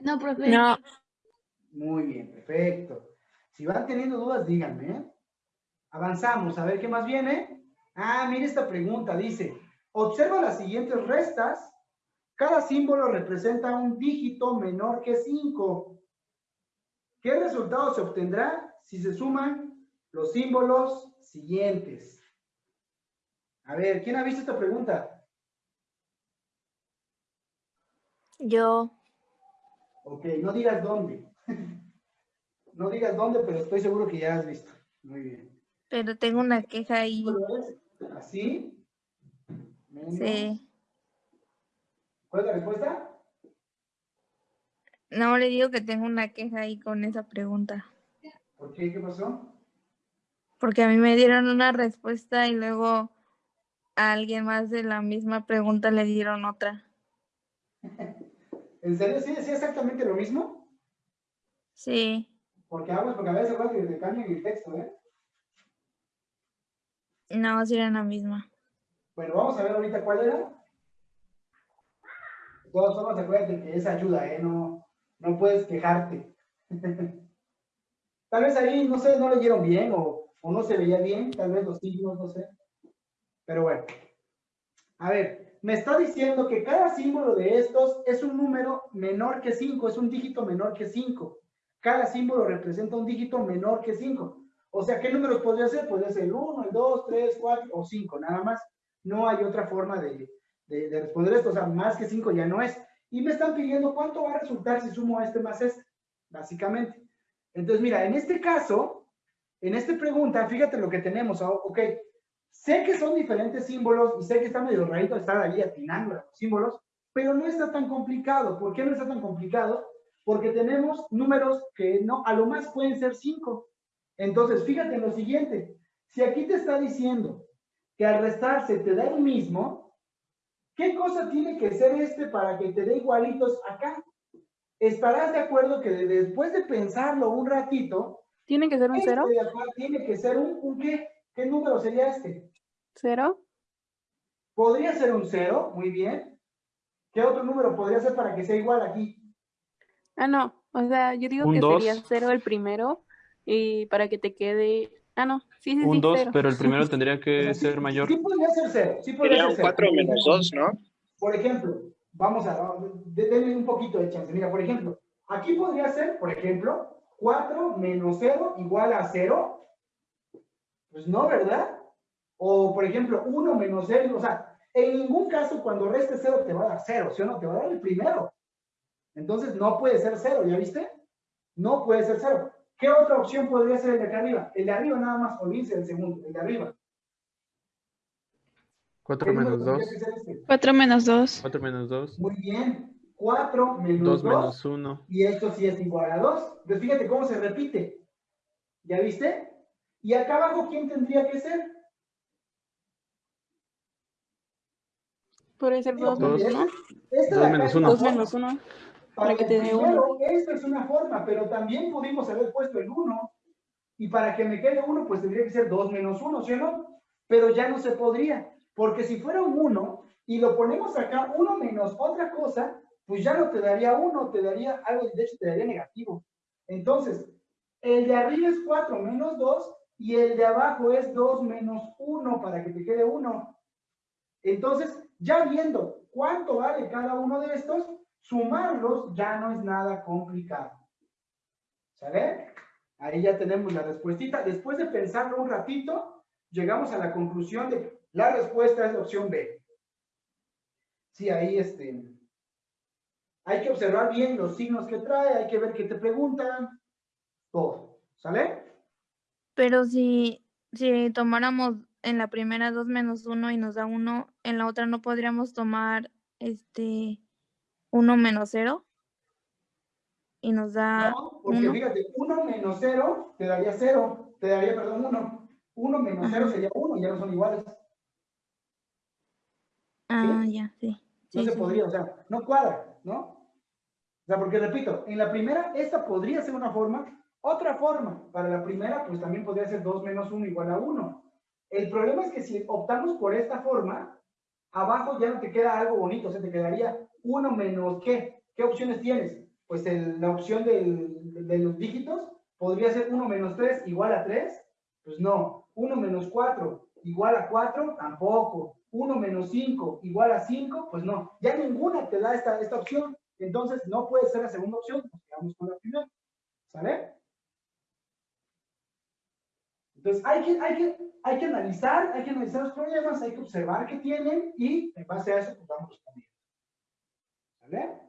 No, profe. No, Muy bien, perfecto. Si van teniendo dudas, díganme. ¿eh? Avanzamos, a ver qué más viene. Ah, mire esta pregunta, dice, observa las siguientes restas. Cada símbolo representa un dígito menor que 5. ¿Qué resultado se obtendrá si se suman los símbolos siguientes? A ver, ¿quién ha visto esta pregunta? yo, Ok, no digas dónde. no digas dónde, pero estoy seguro que ya has visto. Muy bien. pero tengo una queja ahí. ¿Así? Sí. ¿Cuál es la respuesta? No le digo que tengo una queja ahí con esa pregunta. ¿Por qué? ¿Qué pasó? Porque a mí me dieron una respuesta y luego a alguien más de la misma pregunta le dieron otra. ¿En serio? ¿Sí decía exactamente lo mismo? Sí, Porque hablas, porque a veces acuerdas que te cambian el texto, ¿eh? no, sí era la misma. Bueno, vamos a ver ahorita cuál era. De todas formas, acuérdate que es ayuda, ¿eh? No, no puedes quejarte. tal vez ahí, no sé, no leyeron bien o, o no se veía bien, tal vez los signos, no sé. Pero bueno. A ver, me está diciendo que cada símbolo de estos es un número menor que 5, es un dígito menor que 5. Cada símbolo representa un dígito menor que 5. O sea, ¿qué números podría ser? Podría ser el 1, el 2, 3, 4 o 5, nada más. No hay otra forma de, de- de responder esto. O sea, más que 5 ya no es. Y me están pidiendo cuánto va a resultar si sumo este más este, básicamente. Entonces, mira, en este caso, en esta pregunta, fíjate lo que tenemos. ah, Ok, sé que son diferentes símbolos y sé que está medio rarito estar ahí atinando a los símbolos, pero no está tan complicado. ¿Por qué no está tan complicado? Porque tenemos números que no, a lo más pueden ser 5. Entonces, fíjate lo siguiente. Si aquí te está diciendo que al restarse te da el mismo, ¿qué cosa tiene que ser este para que te dé igualitos acá? Estarás de acuerdo que de- después de pensarlo un ratito, ¿Tiene que ser un este cero? de acá tiene que ser un, un qué? ¿Qué número sería este? ¿Cero? Podría ser un cero, muy bien. ¿Qué otro número podría ser para que sea igual aquí? Ah, no. O sea, yo digo Un que dos. sería cero el primero y para que te quede... Ah, no. Sí, sí, sí, Un 2, cero. pero el primero tendría que sí- ser mayor. Sí podría ser cero, sí podría Sería ser un cero. 4 menos 2, ¿no? Por ejemplo, vamos a, de- denme un poquito de chance. Mira, por ejemplo, aquí podría ser, por ejemplo, 4 menos 0 igual a 0. Pues no, ¿verdad? O, por ejemplo, 1 menos 0, o sea, en ningún caso cuando restes 0 te va a dar 0, ¿sí o no? Te va a dar el primero. Entonces no puede ser 0, ¿ya viste? No puede ser 0. ¿Qué otra opción podría ser el de acá arriba? El de arriba nada más, olvídense del segundo, el de arriba. 4 menos 2. 4 este? menos 2. 4 menos 2. Muy bien. 4 menos 2. 2 menos 1. Y esto sí es igual a 2. Entonces pues fíjate cómo se repite. ¿Ya viste? Y acá abajo, ¿quién tendría que ser? Podría ser 2 menos 1. 2 menos 1. Para que te dé primero, esta es una forma, pero también pudimos haber puesto el 1. Y para que me quede 1, pues tendría que ser 2 menos 1, ¿sí o no? Pero ya no se podría. Porque si fuera un 1 y lo ponemos acá, 1 menos otra cosa, pues ya no te daría 1, te daría algo, de hecho te daría negativo. Entonces, el de arriba es 4 menos 2 y el de abajo es 2 menos 1 para que te quede 1. Entonces, ya viendo cuánto vale cada uno de estos, sumarlos ya no es nada complicado. ¿Sale? Ahí ya tenemos la respuestita. Después de pensarlo un ratito, llegamos a la conclusión de que la respuesta es opción B. Sí, ahí este. Hay que observar bien los signos que trae, hay que ver qué te preguntan, todo. ¿Sale? Pero si, si tomáramos en la primera 2 menos 1 y nos da 1, en la otra no podríamos tomar este 1 menos 0 y nos da No, porque uno. fíjate, 1 menos 0 te daría 0, te daría, perdón, 1. 1 menos 0 Ajá. sería 1, ya no son iguales. Ah, ya, sí. No Sí, se sí. podría, o sea, no cuadra, ¿no? O sea, porque repito, en la primera, esta podría ser una forma, otra forma, para la primera, pues también podría ser 2 menos 1 igual a 1. El problema es que si optamos por esta forma, abajo ya no te queda algo bonito, o sea, te quedaría 1 menos ¿qué? ¿Qué opciones tienes? Pues el- la opción de los dígitos podría ser 1 menos 3 igual a 3. Pues no. 1 menos 4 igual a 4, tampoco. 1 menos 5 igual a 5, pues no. Ya ninguna te da esta, esta opción. Entonces no puede ser la segunda opción, nos quedamos con la primera. ¿Sale? Entonces hay que, hay, que, hay que analizar, hay que analizar los problemas, hay que observar qué tienen y en base a eso pues vamos respondiendo. ¿Sale?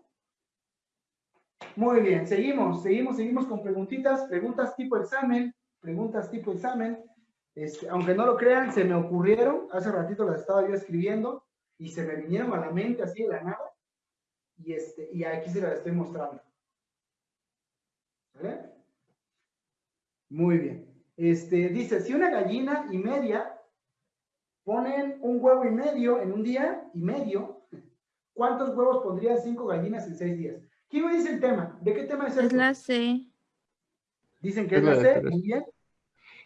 Muy bien, seguimos, seguimos, seguimos con preguntitas, preguntas tipo examen, preguntas tipo examen. Este, aunque no lo crean, se me ocurrieron, hace ratito las estaba yo escribiendo y se me vinieron a la mente así de la nada. Y, este, y aquí se las estoy mostrando. ¿Vale? Muy bien. Este, dice, si una gallina y media ponen un huevo y medio en un día y medio, ¿cuántos huevos pondrían cinco gallinas en seis días? ¿Quién me dice el tema? ¿De qué tema es Es esto? la C. Dicen que es la C, tres. muy bien.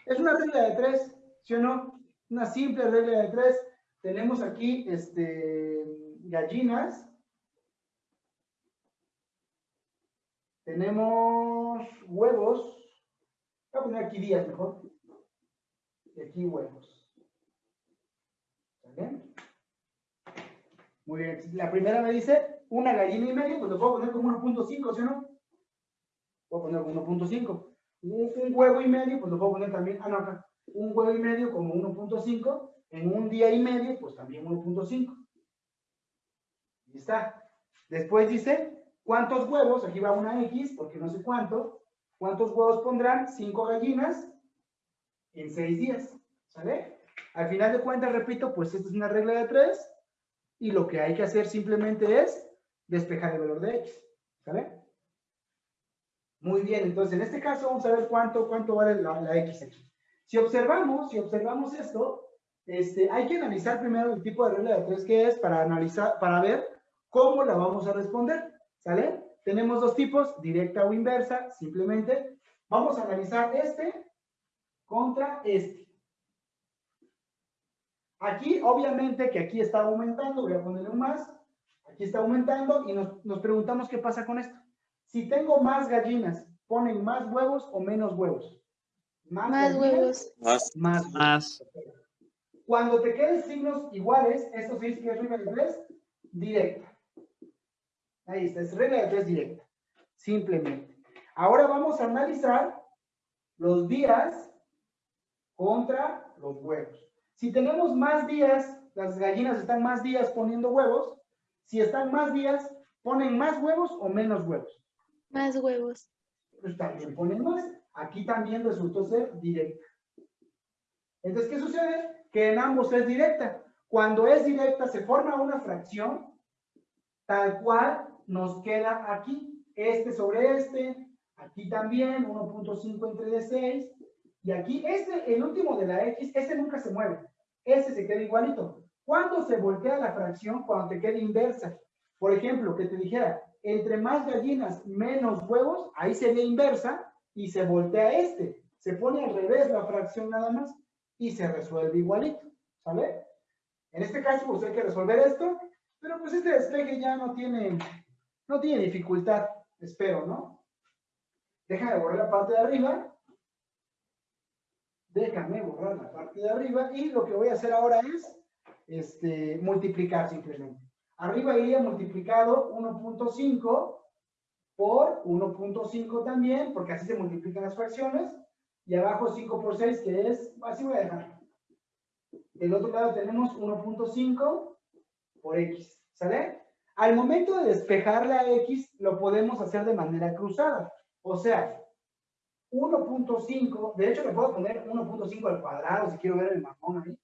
Es una regla de tres, ¿sí o no? Una simple regla de tres. Tenemos aquí este, gallinas. Tenemos huevos. Voy a poner aquí días mejor. Y aquí huevos. ¿Está bien? Muy bien. La primera me dice una gallina y medio, pues lo puedo poner como 1.5, ¿sí o no? Puedo poner como 1.5 un, un huevo y medio, pues lo puedo poner también, ah, no, acá, un huevo y medio como 1.5, en un día y medio, pues también 1.5. Ahí está. Después dice, ¿cuántos huevos? Aquí va una X, porque no sé cuánto. ¿Cuántos huevos pondrán? Cinco gallinas en seis días. ¿Sale? Al final de cuentas, repito, pues esta es una regla de tres, y lo que hay que hacer simplemente es despejar el valor de X. ¿Sale? Muy bien, entonces en este caso vamos a ver cuánto, cuánto vale la, la X aquí. Si observamos, si observamos esto, este, hay que analizar primero el tipo de regla de tres que es para analizar, para ver cómo la vamos a responder, ¿sale? Tenemos dos tipos, directa o inversa, simplemente vamos a analizar este contra este. Aquí, obviamente que aquí está aumentando, voy a ponerle un más, aquí está aumentando y nos, nos preguntamos qué pasa con esto. Si tengo más gallinas, ¿ponen más huevos o menos huevos? Más gallinas, huevos. Más. Más. Más. Cuando te queden signos iguales, esto se dice que es regla de tres directa. Ahí está, es regla de tres directa. Simplemente. Ahora vamos a analizar los días contra los huevos. Si tenemos más días, las gallinas están más días poniendo huevos. Si están más días, ¿ponen más huevos o menos huevos? Más huevos. pues también ponen más. Aquí también resultó ser directa. Entonces, ¿qué sucede? Que en ambos es directa. Cuando es directa, se forma una fracción tal cual nos queda aquí. Este sobre este, aquí también, 1.5 entre de 6. Y aquí, este, el último de la X, este nunca se mueve. Este se queda igualito. ¿Cuándo se voltea la fracción? Cuando te quede inversa. Por ejemplo, que te dijera, entre más gallinas, menos huevos, ahí sería inversa y se voltea este. Se pone al revés la fracción nada más y se resuelve igualito. ¿Sale? En este caso, pues hay que resolver esto, pero pues este despeje ya no tiene, no tiene dificultad, espero, ¿no? Déjame borrar la parte de arriba. Déjame borrar la parte de arriba y lo que voy a hacer ahora es este, multiplicar simplemente. Arriba iría multiplicado 1.5 por 1.5 también, porque así se multiplican las fracciones. Y abajo 5 por 6, que es, así voy a dejar. Del otro lado tenemos 1.5 por x, ¿sale? Al momento de despejar la x, lo podemos hacer de manera cruzada. O sea, 1.5, de hecho le puedo poner 1.5 al cuadrado, si quiero ver el mamón ahí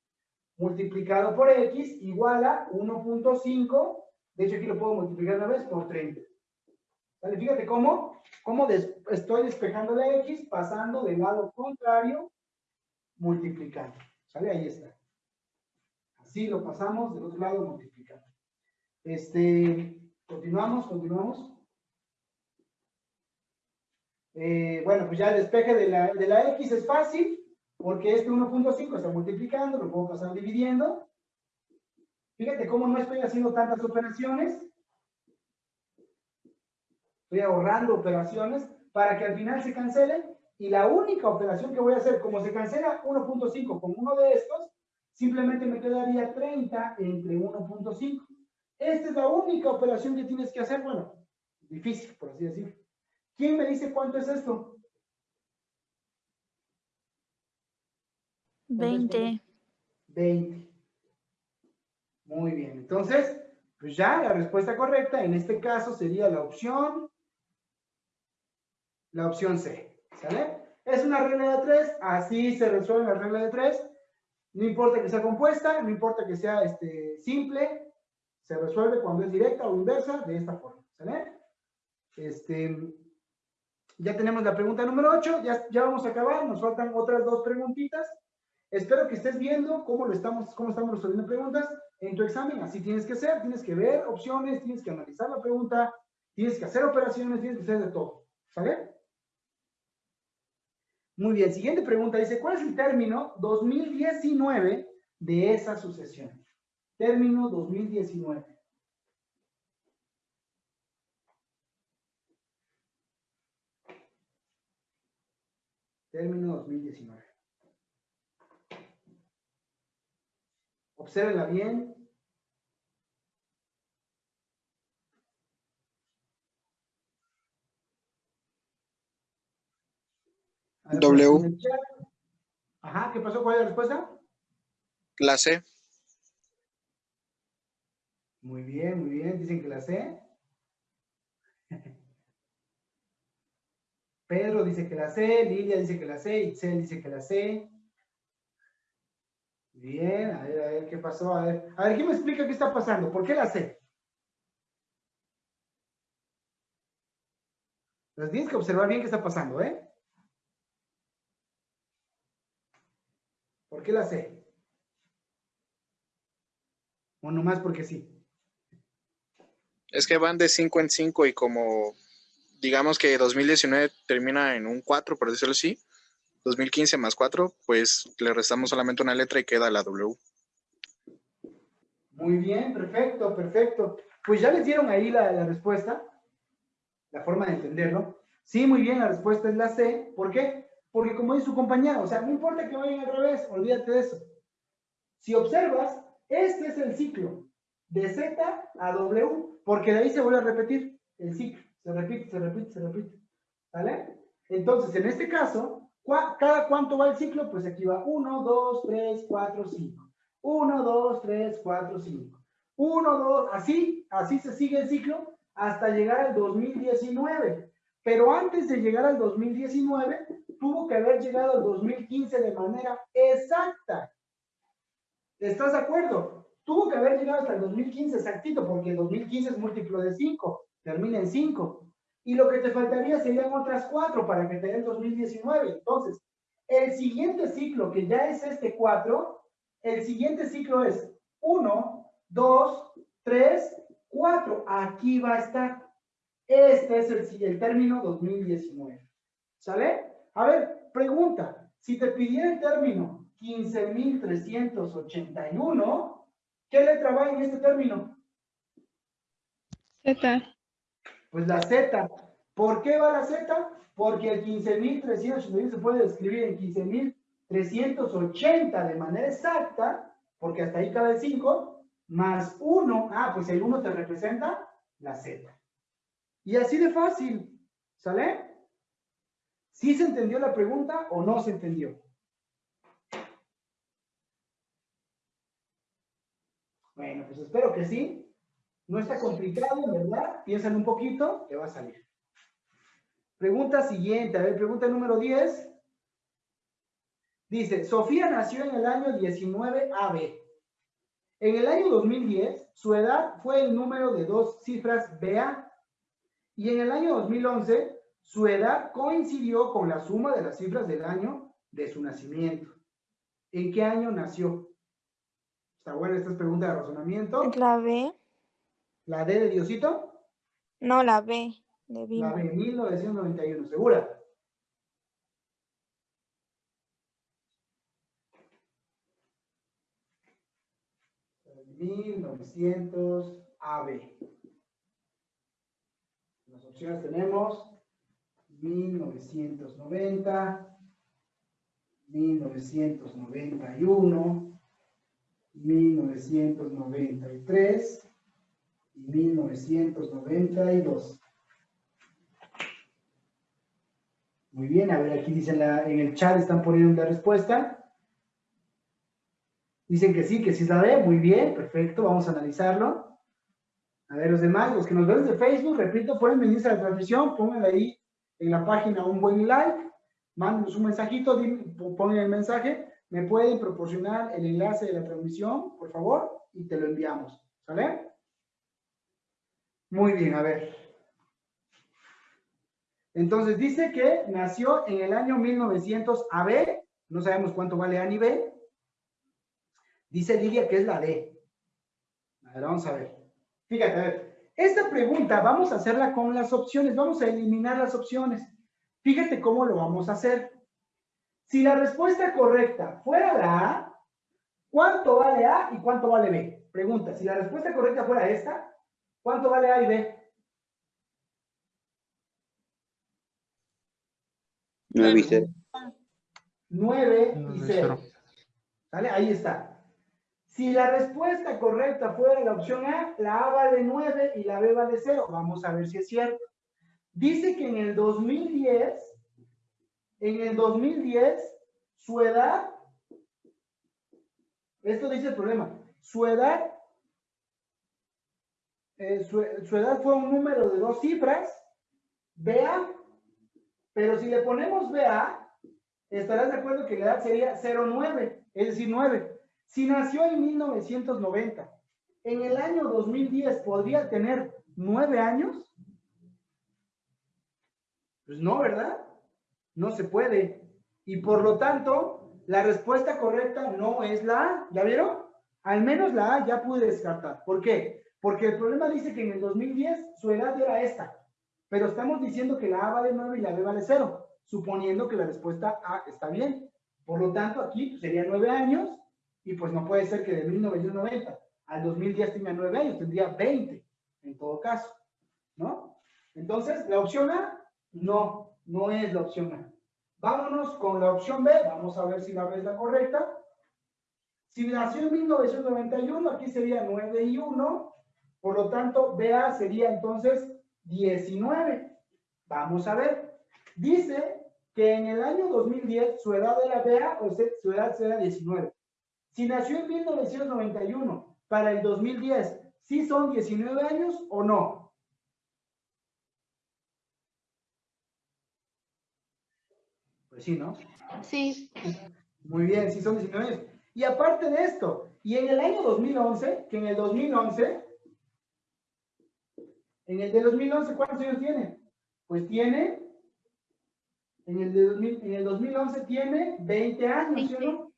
multiplicado por x igual a 1.5, de hecho aquí lo puedo multiplicar una vez por 30. ¿Vale? Fíjate cómo, cómo estoy despejando la x pasando del lado contrario, multiplicando. ¿Sale? Ahí está. Así lo pasamos del otro lado multiplicando. Este, continuamos, continuamos. Eh, bueno, pues ya el despeje de la, de la X es fácil, porque este 1.5 está multiplicando, lo puedo pasar dividiendo. Fíjate cómo no estoy haciendo tantas operaciones. Estoy ahorrando operaciones para que al final se cancele. Y la única operación que voy a hacer, como se cancela 1.5 con uno de estos, simplemente me quedaría 30 entre 1.5. Esta es la única operación que tienes que hacer. Bueno, difícil, por así decirlo. ¿Quién me dice cuánto es esto? 20. 20. Muy bien, entonces, pues ya la respuesta correcta en este caso sería la opción, la opción C, ¿sale? Es una regla de tres, así se resuelve la regla de tres, no importa que sea compuesta, no importa que sea este, simple, se resuelve cuando es directa o inversa de esta forma, ¿sale? Este, ya tenemos la pregunta número 8, ya, ya vamos a acabar, nos faltan otras dos preguntitas. Espero que estés viendo cómo lo estamos, cómo estamos resolviendo preguntas en tu examen. Así tienes que hacer, tienes que ver opciones, tienes que analizar la pregunta, tienes que hacer operaciones, tienes que hacer de todo. ¿Sale? Muy bien, siguiente pregunta dice, ¿cuál es el término 2019 de esa sucesión? Término 2019. Término 2019. Obsérvenla bien. W. Ajá, ¿qué pasó? ¿Cuál es la respuesta? La C. Muy bien, muy bien. Dicen que la C. Pedro dice que la C, Lilia dice que la C, Itzel dice que la C. Bien, a ver, a ver qué pasó. A ver, a ver, ¿quién me explica qué está pasando? ¿Por qué la C? Las tienes que observar bien qué está pasando, ¿eh? ¿Por qué la C? O nomás porque sí. Es que van de 5 en 5 y como digamos que 2019 termina en un 4, por decirlo así, 2015 más 4, pues le restamos solamente una letra y queda la W. Muy bien, perfecto, perfecto. Pues ya les dieron ahí la, respuesta, la forma de entenderlo. Sí, muy bien, la respuesta es la C. ¿Por qué? Porque como dice su compañera, o sea, no importa que vayan al revés, olvídate de eso. Si observas, este es el ciclo de Z a W, porque de ahí se vuelve a repetir el ciclo. Se repite, se repite, se repite. ¿Vale? Entonces, en este caso, ¿cuá- ¿cada cuánto va el ciclo? Pues aquí va 1, 2, 3, 4, 5. 1, 2, 3, 4, 5. 1, 2, así, así se sigue el ciclo hasta llegar al 2019. Pero antes de llegar al 2019, tuvo que haber llegado al 2015 de manera exacta. ¿Estás de acuerdo? Tuvo que haber llegado hasta el 2015 exactito, porque el 2015 es múltiplo de 5, termina en 5. Y lo que te faltaría serían otras 4 para que te dé el 2019. Entonces, el siguiente ciclo, que ya es este 4, el siguiente ciclo es 1, 2, 3, 4. Aquí va a estar. Este es el, el término 2019. ¿Sale? A ver, pregunta. Si te pidiera el término 15.381, ¿qué letra va en este término? Z. Pues la Z. ¿Por qué va la Z? Porque el 15.381 se puede escribir en 15.380 de manera exacta, porque hasta ahí cabe el 5, más 1. Ah, pues el 1 te representa la Z. Y así de fácil. ¿Sale? ¿Sí se entendió la pregunta o no se entendió? Bueno, pues espero que sí. No está complicado, ¿verdad? Piensan un poquito, que va a salir. Pregunta siguiente, a ver, pregunta número 10. Dice, Sofía nació en el año 19 AB. En el año 2010, su edad fue el número de dos cifras BA. Y en el año 2011, su edad coincidió con la suma de las cifras del año de su nacimiento. ¿En qué año nació? Está buena esta pregunta de razonamiento. La B. ¿La D de Diosito? No, la B de Bimbo. La B, 1991, ¿segura? Mil novecientos A AB. Las opciones tenemos mil novecientos noventa, mil novecientos noventa y uno, mil novecientos noventa y tres y 1992. Muy bien, a ver, aquí dicen en el chat están poniendo la respuesta. Dicen que sí, que sí es la B, muy bien, perfecto, vamos a analizarlo. A ver, los demás, los que nos ven de Facebook, repito, pueden venirse a la transmisión, pongan ahí en la página un buen like, mándenos un mensajito, pongan el mensaje, me pueden proporcionar el enlace de la transmisión, por favor, y te lo enviamos, ¿sale? Muy bien, a ver. Entonces dice que nació en el año 1900 AB, no sabemos cuánto vale A ni B. Dice Lidia que es la D. A ver, vamos a ver. Fíjate, a ver. Esta pregunta vamos a hacerla con las opciones, vamos a eliminar las opciones. Fíjate cómo lo vamos a hacer. Si la respuesta correcta fuera la A, ¿cuánto vale A y cuánto vale B? Pregunta, si la respuesta correcta fuera esta, ¿cuánto vale A y B? 9 y 0. 9 y Nueve, 0. cero. ¿Sale? Ahí está. Si la respuesta correcta fuera la opción A, la A vale 9 y la B vale 0. Vamos a ver si es cierto. Dice que en el 2010, en el 2010, su edad, esto dice el problema, su edad, eh, su, su edad fue un número de dos cifras, BA, pero si le ponemos BA, estarás de acuerdo que la edad sería 09, es decir, 9. Si nació en 1990, en el año 2010 podría tener 9 años. Pues no, ¿verdad? No se puede. Y por lo tanto, la respuesta correcta no es la A. ¿Ya vieron? Al menos la A ya pude descartar. ¿Por qué? Porque el problema dice que en el 2010 su edad era esta. Pero estamos diciendo que la A vale 9 y la B vale 0, suponiendo que la respuesta A está bien. Por lo tanto, aquí serían 9 años y pues no puede ser que de 1990 al 2010 tenga 9 años, tendría 20 en todo caso, ¿no? Entonces, la opción A, no, no es la opción A. Vámonos con la opción B, vamos a ver si la B es la correcta. Si nació en 1991, aquí sería 9 y 1, por lo tanto, BA sería entonces 19. Vamos a ver. Dice que en el año 2010 su edad era BA, o sea, su edad será 19. Si nació en 1991 para el 2010, ¿sí son 19 años o no? Pues sí, ¿no? Sí. Muy bien, sí son 19 años. Y aparte de esto, y en el año 2011, que en el 2011, en el de 2011, ¿cuántos años tiene? Pues tiene, en el, de 2000 en el 2011 tiene 20 años, ¿sí no?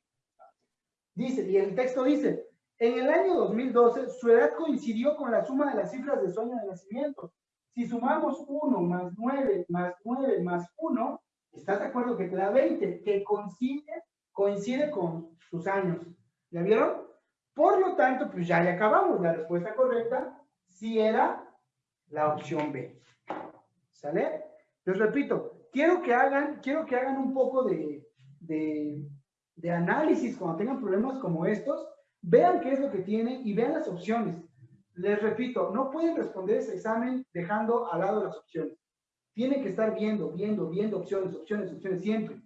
Dice, y el texto dice, en el año 2012 su edad coincidió con la suma de las cifras de su año de nacimiento. Si sumamos 1 más 9 más 9 más 1, ¿estás de acuerdo que te da 20? Que coincide, coincide con sus años. ¿Ya vieron? Por lo tanto, pues ya le acabamos. La respuesta correcta sí era la opción B. ¿Sale? Les repito, quiero que hagan, quiero que hagan un poco de, de, análisis cuando tengan problemas como estos. Vean qué es lo que tienen y vean las opciones. Les repito, no pueden responder ese examen dejando al lado las opciones. Tienen que estar viendo, viendo, viendo opciones, opciones, opciones siempre.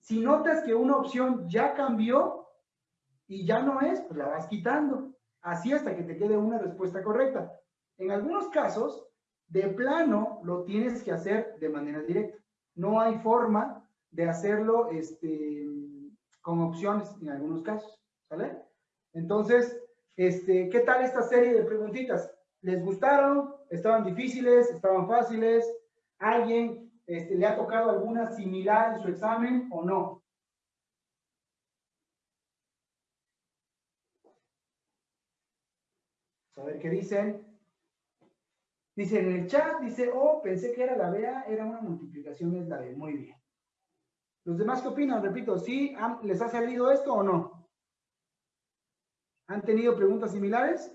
Si notas que una opción ya cambió y ya no es, pues la vas quitando. Así hasta que te quede una respuesta correcta. En algunos casos, de plano, lo tienes que hacer de manera directa. No hay forma de hacerlo este, con opciones en algunos casos. ¿Sale? Entonces, este, ¿qué tal esta serie de preguntitas? ¿Les gustaron? ¿Estaban difíciles? ¿Estaban fáciles? ¿Alguien este, le ha tocado alguna similar en su examen o no? A ver qué dicen. Dice en el chat, dice, oh, pensé que era la BA, era una multiplicación, es la B. Muy bien. ¿Los demás qué opinan? Repito, ¿sí les ha salido esto o no? ¿Han tenido preguntas similares?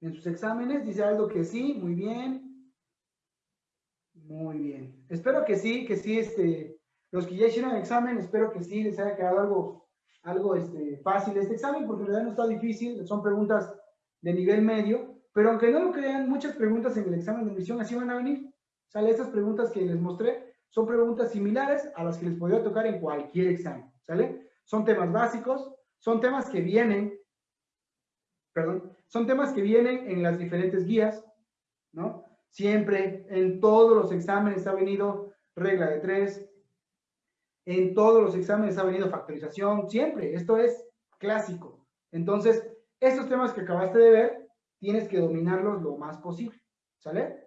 En sus exámenes, dice algo que sí, muy bien. Muy bien. Espero que sí, que sí, este, los que ya hicieron el examen, espero que sí les haya quedado algo, algo este, fácil este examen, porque en realidad no está difícil, son preguntas de nivel medio, pero aunque no lo crean, muchas preguntas en el examen de admisión así van a venir. ¿Sale? Estas preguntas que les mostré son preguntas similares a las que les podría tocar en cualquier examen, ¿sale? Son temas básicos, son temas que vienen, perdón, son temas que vienen en las diferentes guías, ¿no? Siempre, en todos los exámenes ha venido regla de tres, en todos los exámenes ha venido factorización, siempre, esto es clásico. Entonces, estos temas que acabaste de ver, tienes que dominarlos lo más posible, ¿sale?